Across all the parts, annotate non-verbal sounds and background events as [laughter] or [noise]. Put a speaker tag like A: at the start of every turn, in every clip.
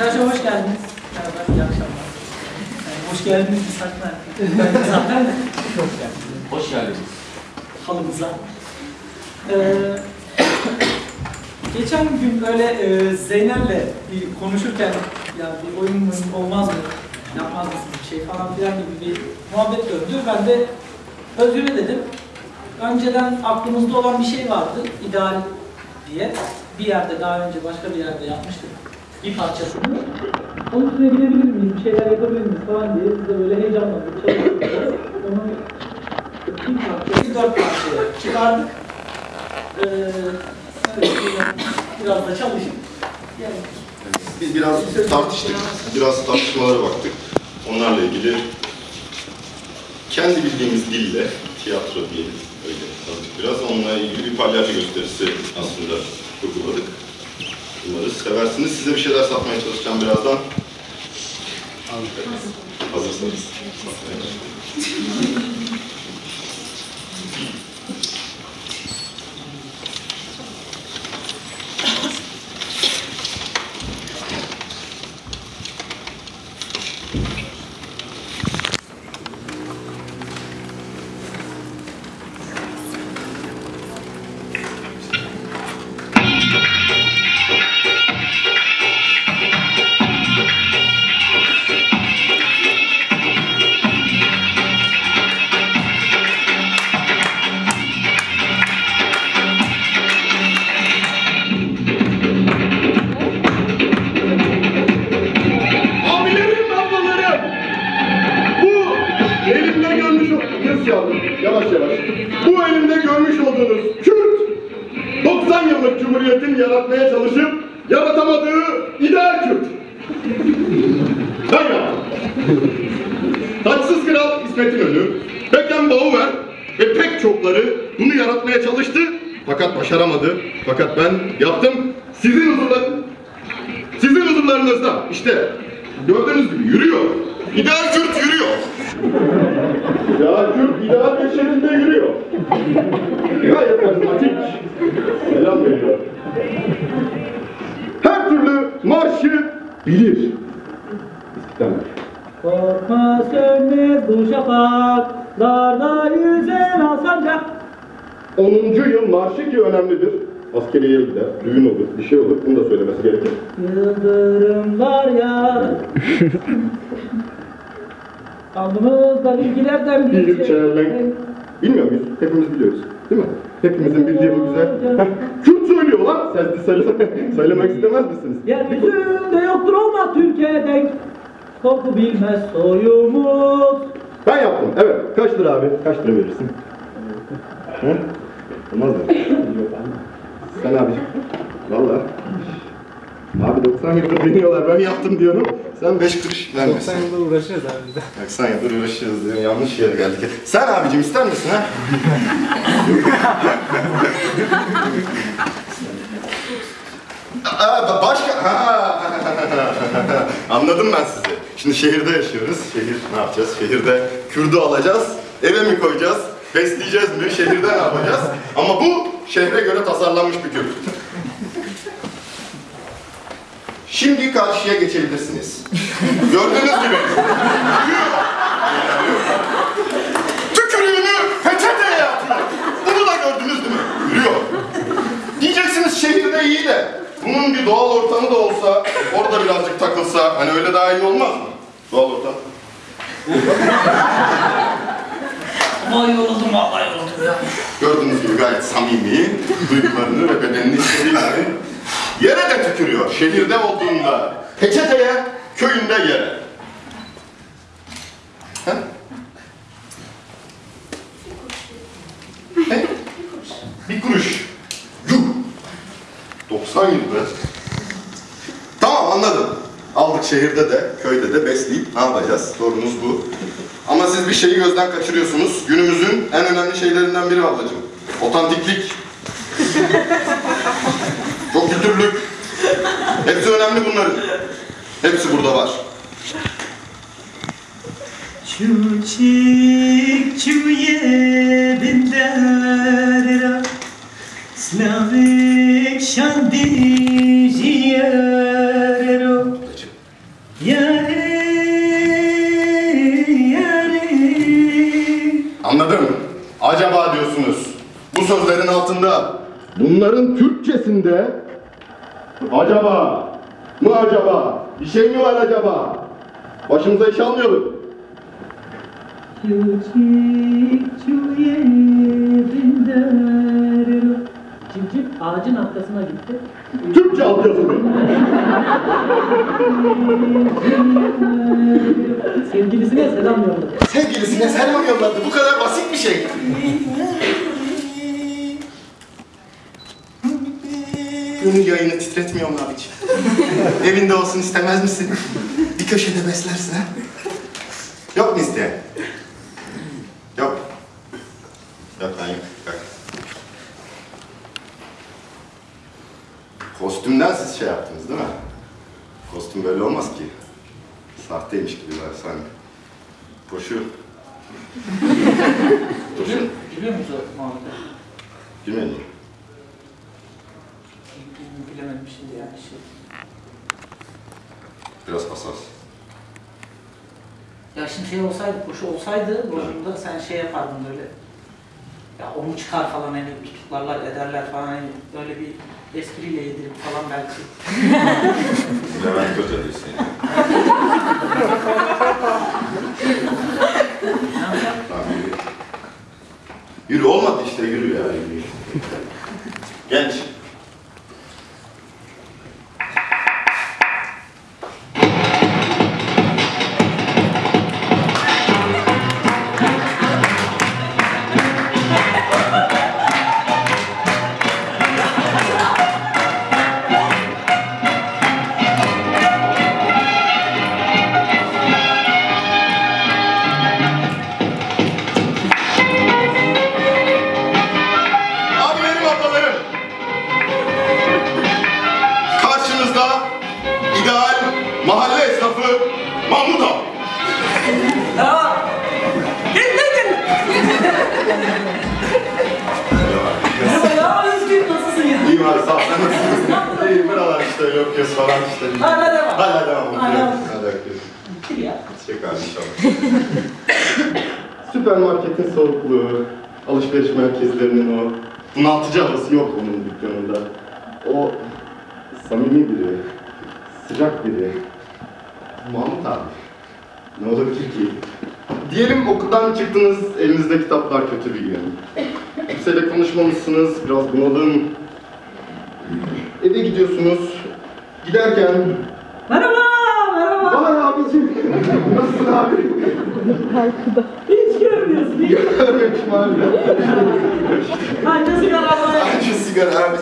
A: Arkadaşlar hoş geldiniz. Merhaba, iyi akşamlar. Yani hoş geldiniz saklar. Ben de zaten hoş geldiniz
B: Hoş geldiniz.
A: halımıza. Ee, geçen gün böyle e, Zeynel'le bir konuşurken ya bir oyun olmaz mı? Yapmaz mısın bir şey falan filan gibi bir muhabbet döndü. Ben de Özgür'e dedim. Önceden aklımızda olan bir şey vardı. ideal diye. Bir yerde daha önce başka bir yerde yapmıştık. Bir parçasını. Onun üstüne gidebilir miyiz? Bir şeyler yapabilir miyiz falan diye biz de böyle heyecanlandık. Çalıştık. Onu bir parçayı dört parçaya çıkardık. Ee, evet, biraz da çalışıp yani
C: Biz biraz tartıştık, biraz tartışmalara baktık. Onlarla ilgili kendi bildiğimiz dille tiyatro diyelim, öyle biraz. Onunla ilgili bir palyaço gösterisi aslında kurguladık. Umarız seversiniz. Size bir şeyler satmaya çalışacağım birazdan. Hazırsanız. [laughs]
D: yaratmaya çalışıp yaratamadığı ideal Kürt. Ben yaptım. Taçsız Kral İsmet İnönü, Beckenbauer ve pek çokları bunu yaratmaya çalıştı fakat başaramadı. Fakat ben yaptım. Sizin huzurlar, sizin huzurlarınızda işte gördüğünüz gibi yürüyor. İdeal Kürt yürüyor. İdeal Kürt ideal bir şekilde yürüyor. Gayet karizmatik. Selam veriyor. Her türlü marşı bilir. İstiklal Marşı.
A: Korkma sönmez bu şafaklarda yüzen alsancak
D: 10. yıl marşı ki önemlidir. Askeriye gider, düğün olur, bir şey olur. Bunu da söylemesi gerekir.
A: Yıldırımlar ya [laughs] Alnımızda bilgilerden bir
D: Bir
A: şey.
D: Bilmiyor muyuz? Hepimiz biliyoruz. Değil mi? Hepimizin bildiği bu güzel. Heh, söylüyor lan. Sen de söyle, [laughs] söylemek istemez misiniz?
A: Yeryüzünde yoktur olmaz Türkiye'ye denk Korku bilmez soyumuz
D: Ben yaptım. Evet. Kaç lira abi? Kaç lira verirsin? Hı? Olmaz mı? Sen abi. Valla. Abi 90 yıldır deniyorlar. Ben yaptım diyorum.
C: Sen beş kuruş vermesin.
B: 90 yıldır uğraşıyoruz abi de.
C: 90 yıldır uğraşıyoruz diyor. Yanlış yere geldik. Sen abicim ister misin ha? [laughs] Aa, ba- başka... Ha. Anladım ben sizi. Şimdi şehirde yaşıyoruz. Şehir ne yapacağız? Şehirde Kürdü alacağız. Eve mi koyacağız? Besleyeceğiz mi? Şehirde ne yapacağız? Ama bu şehre göre tasarlanmış bir Kürt. Şimdi karşıya geçebilirsiniz. Gördüğünüz gibi. Tükürüğünü peçeteye atıyor. Bunu da gördünüz değil mi? Yürüyor. Diyeceksiniz şehirde iyi de bunun bir doğal ortamı da olsa orada birazcık takılsa hani öyle daha iyi olmaz mı? Doğal ortam.
A: Vay yoruldum vallahi yoruldum ya
C: Gördüğünüz gibi gayet samimi, duygularını ve bedenini istediğini yere de tükürüyor. Şehirde olduğunda peçeteye, köyünde yere. Ha? Ne? Bir kuruş. Yuh! 90 yıl be. Tamam anladım. Aldık şehirde de, köyde de besleyip ne yapacağız? Sorunuz bu. Ama siz bir şeyi gözden kaçırıyorsunuz. Günümüzün en önemli şeylerinden biri ablacığım. Otantiklik. [laughs] Çok kültürlük. Hepsi önemli bunların. Hepsi burada var.
A: Çuçik çuye binler Slavik
C: Anladım. Acaba diyorsunuz. Bu sözlerin altında bunların Türkçesinde acaba mı acaba bir şey mi var acaba? Başımıza iş almayalım.
A: Cimcim ağacın arkasına gitti.
C: Türkçe altyazılı.
A: Sevgilisine selam yolladı.
C: Sevgilisine selam yolladı. Bu kadar basit bir şey. Gönül yayını titretmiyor mu abiciğim? Evinde olsun istemez misin? Bir köşede beslersin ha? Yok mu isteyen? Yok. Yok lan yok. Yok. Kostümden siz şey yaptınız değil mi? Kostüm böyle olmaz ki. Sahteymiş gibi var sanki. Koşu.
A: Biliyor, biliyor musun o muhabbeti?
C: Bilmedim.
A: Bilemedim şimdi yani şey.
E: Biraz hassas.
A: Ya şimdi şey olsaydı, koşu olsaydı rolünde sen şey yapardın böyle. Ya onu çıkar falan hani tutuklarlar ederler falan hani böyle bir espriyle yedirip falan belki. [laughs]
E: Levent Kötü değilsin yani. [laughs] Yürü olmadı işte yürü ya yürü. Genç.
C: Okuyoruz falan işte.
A: Hala devam.
C: Hala devam.
A: Hala.
C: okuyorum. Hadi okuyoruz.
A: Bitir ya.
E: Abi inşallah.
C: Süpermarketin soğukluğu, alışveriş merkezlerinin o bunaltıcı havası yok onun dükkanında. O samimi biri, sıcak biri. Mahmut abi. Ne olabilir ki? Diyelim okuldan çıktınız, elinizde kitaplar kötü bir gün. Kimseyle konuşmamışsınız, biraz bunalım. Eve gidiyorsunuz. Giderken
A: Merhaba, merhaba.
C: Vay abicim, [laughs] nasılsın abi?
A: Hiç görmüyorsun. Hiç.
C: Görmemişim abi.
A: Anca sigara.
C: Bence sigara abi.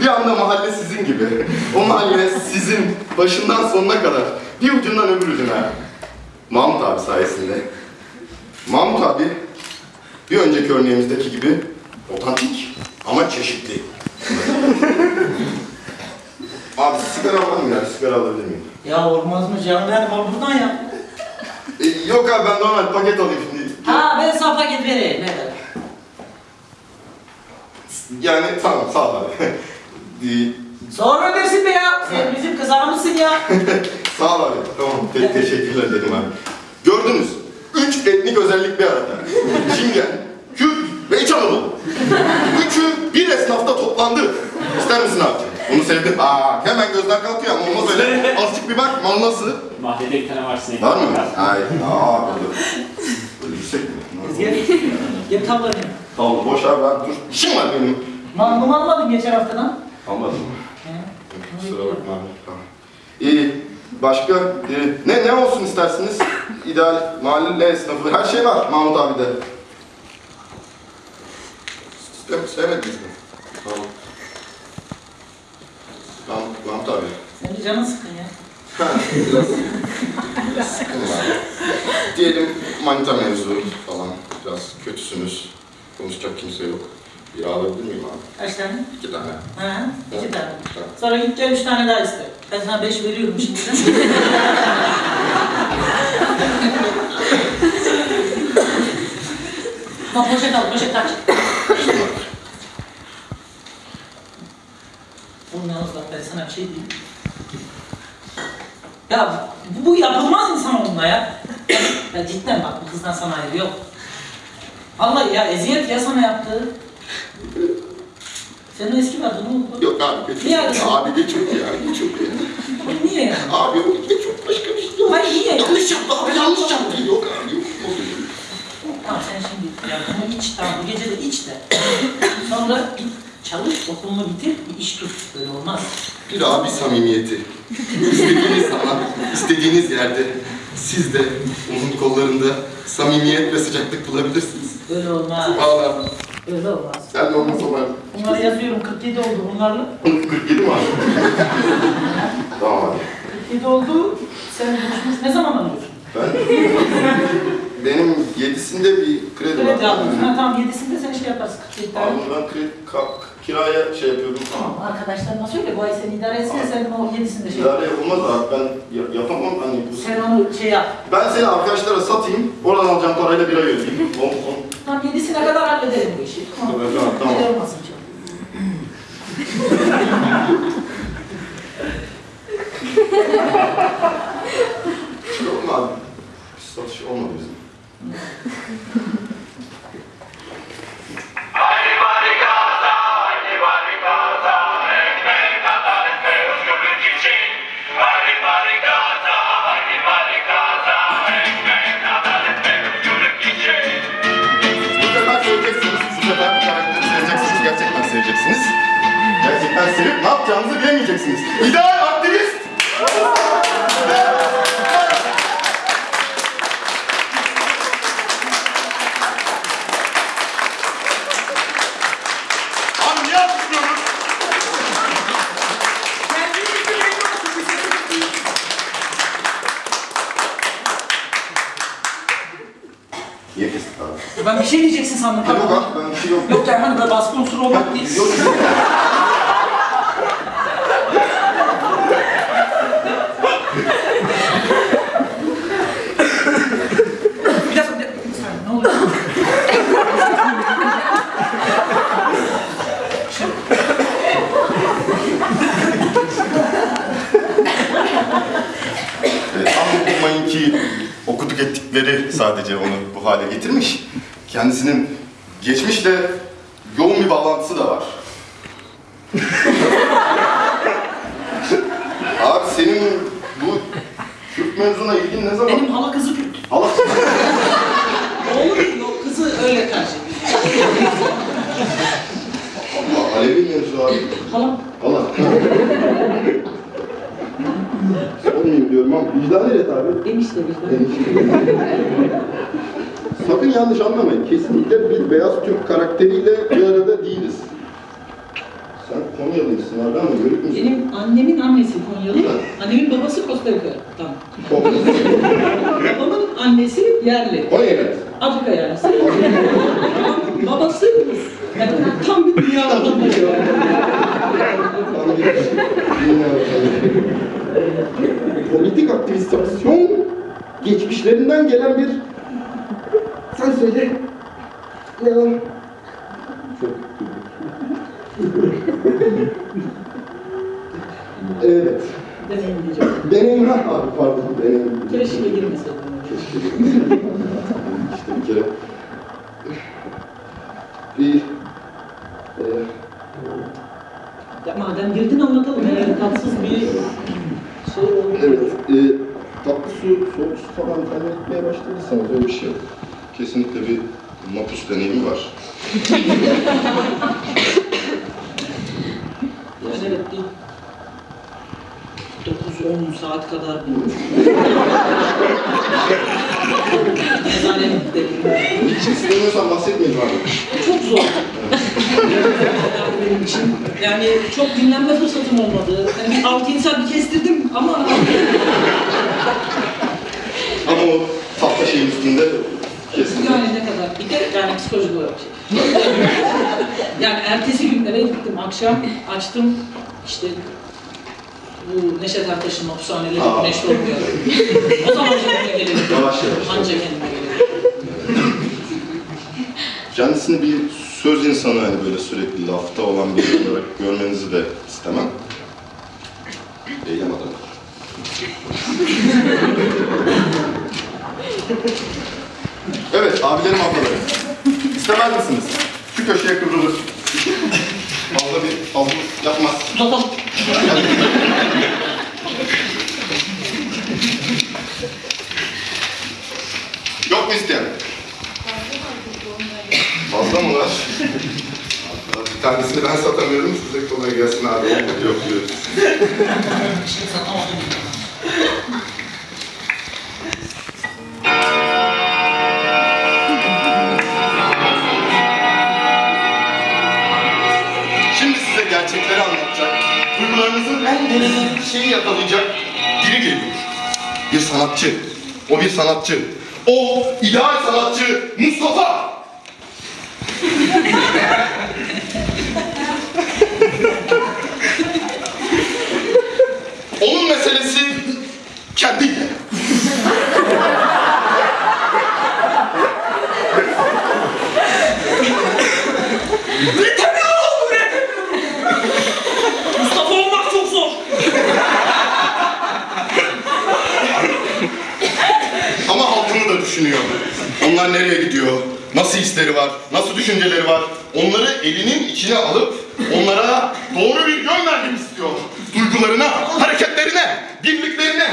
C: Bir anda mahalle sizin gibi. O mahalle sizin başından sonuna kadar. Bir ucundan öbür ucuna. Mahmut abi sayesinde. Mahmut abi bir önceki örneğimizdeki gibi otantik ama çeşitli. Mı ya? Sigara alabilir miyim?
A: Ya olmaz mı canım yani bana buradan yap.
C: E, yok abi ben normal paket alayım şimdi.
A: Ha ben sana paket vereyim. Evet.
C: Yani tamam sağ ol abi. [laughs] E,
A: Sonra ödersin be ya. Sen bizim kızarımızsın ya. [laughs]
C: Sağ ol abi. Tamam. Te- teşekkürler dedim abi. Gördünüz. Üç etnik özellik bir arada. Çingen, Kürt ve İç Anadolu. Üçü bir esnafta toplandı. İster misin abi? Onu sevdim. Aa, hemen gözler kalkıyor ama olmaz öyle. [laughs] Azıcık bir bak, mal nasıl?
D: Mahallede bir tane var sinek.
C: Var mı? Ay, aa, böyle. Böyle yüksek mi?
A: Gel. Gel tablanı.
C: Tamam, boş abi ben dur. İşim var benim.
A: Mangımı almadın geçen haftadan.
C: Almadım. Kusura bakma abi. Tamam. İyi. Başka e, ne ne olsun istersiniz? İdeal mahalle esnafı her şey var Mahmut abi de. Sistem sevmediniz mi? Tamam. Mahmut, abi.
A: Senin canın sıkın ya.
C: Biraz, biraz sıkın var. Diyelim manita mevzu falan. Biraz kötüsünüz. Konuşacak kimse yok. Bir alabilir miyim abi?
A: Kaç tane?
C: İki tane.
A: Ha, iki tane.
C: Tamam.
A: Sonra git gel üç tane daha iste. Ben sana beş veriyorum şimdiden. [laughs] Tamam poşet al, poşet kaç. Oğlum sana bir şey diyeyim. Ya bu, bu yapılmaz insan onunla ya. ya cidden bak bu kızdan sana ayrı yok. Allah ya eziyet ya sana yaptığı. Senin eski vardı ne oldu?
C: Yok abi geç.
A: Niye ayrısın?
C: Abi geç yok ya. Geç yok ya.
A: Niye yani?
C: Abi o geç yok başka bir şey yok.
A: Hayır niye?
C: Yanlış yaptı abi yanlış yaptı. Yok abi yok.
A: Tamam sen şimdi ya bunu iç tamam bu gece de iç de. Sonra çalış okulunu bitir bir iş tut. Böyle olmaz.
C: Bir abi samimiyeti. İstediğiniz zaman, istediğiniz yerde siz de onun kollarında samimiyet ve sıcaklık bulabilirsiniz.
A: Böyle olmaz.
C: Valla
A: Böyle olmaz.
C: sen de olmasa ben...
A: Bunları yazıyorum 47 oldu bunlarla.
C: 47 mi abi? [laughs] tamam abi.
A: 47 oldu. Sen buluşmuş ne zaman alıyorsun?
C: Ben... Benim yedisinde bir kredi var.
A: Kredi. Ha tamam 7'sinde sen şey yaparsın 47 tane.
C: Abi ben kredi, kiraya şey yapıyordum.
A: Tamam arkadaşlarına söyle bu ay seni idare etsin sen o 7'sinde şey yap.
C: İdare olmaz abi ben ya- yapamam hani bu...
A: Sen onu şey yap.
C: Ben seni arkadaşlara satayım, oradan alacağım parayla bir ay ödeyeyim. On. [laughs]
A: Tamam 7'sine kadar hallederim bu işi. Tamam.
C: Tamam, tamam, tamam.
A: Şey olmasın.
C: Yok mu abi? Satış olmadı bizim. [laughs]
A: Diyeceksin sandım.
C: Yok
A: Tamam.
C: abi ben bir şey yok.
A: Yok yani hani baskı unsuru olmak değil.
C: Yok.
A: Bir dakika, bir dakika. Bir saniye, ne oluyor?
C: Evet, ama unutmayın ki okuduk ettikleri sadece onu bu hale getirmiş. Kendisinin geçmişle yoğun bir bağlantısı da var. [laughs] Abi senin bu Kürt mevzuna ilgin ne zaman?
A: Benim hala kızı Kürt.
C: Allah
A: Oğlum yok kızı öyle karşı.
C: Allah, Alevi mevzu abi.
A: Hala
C: Allah. [laughs] Sormayayım diyorum ama vicdan et abi.
A: enişte bizde.
C: Sakın yanlış anlamayın. Kesinlikle bir beyaz Türk karakteriyle bir arada değiliz. Sen Konyalıymışsın abi ama yörük müsün?
A: Benim annemin annesi Konyalı, annemin babası Costa Rica'dan. [laughs] Babamın annesi yerli.
C: Konya'da.
A: Afrika yerlisi. babası Rus. Yani tam bir dünya vatandaşı.
C: Politik aktivizasyon geçmişlerinden gelen bir... Sen söyle. Ya. Çok Evet.
A: Deneyim diyeceğim.
C: Deneyim ha abi pardon deneyim.
A: Keşke girmeseydin.
C: İşte bir kere bir e,
A: Ya madem girdin anlatalım. Yani tatsız bir şey oldu.
C: evet e, tatlı su, soğuk su falan temin etmeye başladıysanız öyle bir şey yok. Kesinlikle bir mapus deneyimi var.
A: Yani evet bir 9-10 saat kadar Nezaret deneyimi.
C: Hiç istemiyorsan bahsetmeyin abi.
A: Çok zor. benim için. Yani çok dinlenme fırsatım olmadı. Yani bir 6-7 saat bir kestirdim ama
C: Ama o tatlı şeyin üstünde.
A: Yani ne kadar bir de yani psikolojik olarak [laughs] şey. yani ertesi gün eve gittim akşam açtım işte bu Neşet Ertaş'ın hapishaneleri güneşli olmuyor. o zaman kendime gelelim.
C: Yavaş yavaş.
A: Anca kendime gelelim.
C: Kendisini bir söz insanı hani böyle sürekli lafta olan biri olarak görmenizi de istemem. Eylem adamı. Abilerim ablalarım. İstemez misiniz? Şu köşeye kıvrılır. Fazla bir fazla yapmaz.
A: Uzatalım.
C: Yok mu isteyen? Fazla mı var? Bir tanesini ben satamıyorum, size kolay gelsin abi. Yok diyoruz. Şimdi duygularınızın en derin şeyi yakalayacak biri geliyor. Bir sanatçı. O bir sanatçı. O ideal sanatçı Mustafa. Onun meselesi kendiyle.
A: Üretemiyorum, üretemiyorum. Mustafa olmak çok zor.
C: Ama halkını da düşünüyor. Onlar nereye gidiyor? Nasıl hisleri var? Nasıl düşünceleri var? Onları elinin içine alıp onlara doğru bir yön vermek istiyor. Duygularına, hareketlerine, birliklerine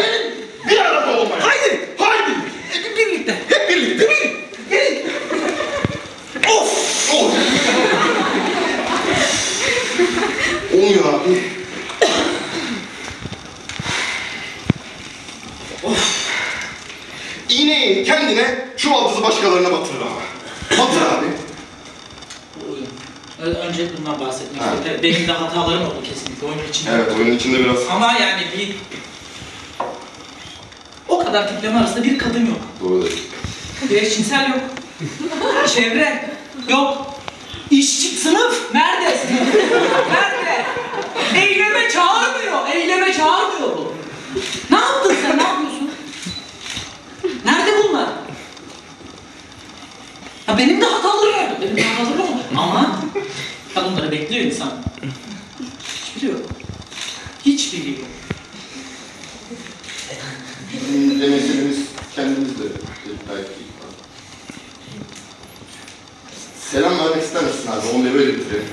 C: bir arada olmaya.
A: Haydi.
C: Haydi!
A: Hep birlikte.
C: Hep birlikte.
A: Gelin.
C: Of! Of! Olmuyor abi. Of! İğneyi kendine, çuvaldızı başkalarına batırır abi. Batır abi.
A: Önce bundan bahsetmek istiyorum. Benim de hatalarım oldu kesinlikle oyunun içinde.
C: Evet, oyunun içinde biraz
A: Ama yani bir... O kadar tipleme arasında bir kadın yok.
C: doğru değil.
A: Bir eşcinsel yok. Çevre yok. İşçi sınıf nerede? Sınıf nerede? Eyleme çağırmıyor. Eyleme çağırmıyor bu. Ne yaptın sen? Ne yapıyorsun? Nerede bunlar? Ha benim de hatalarım oldu. Benim de hatalarım oldu. Ama kadınları bekliyor insan. Yok. Hiçbiri yok.
C: Bizim de meselemiz kendimizde belki. Selam vermek ister misin abi? Onu da böyle bitirelim.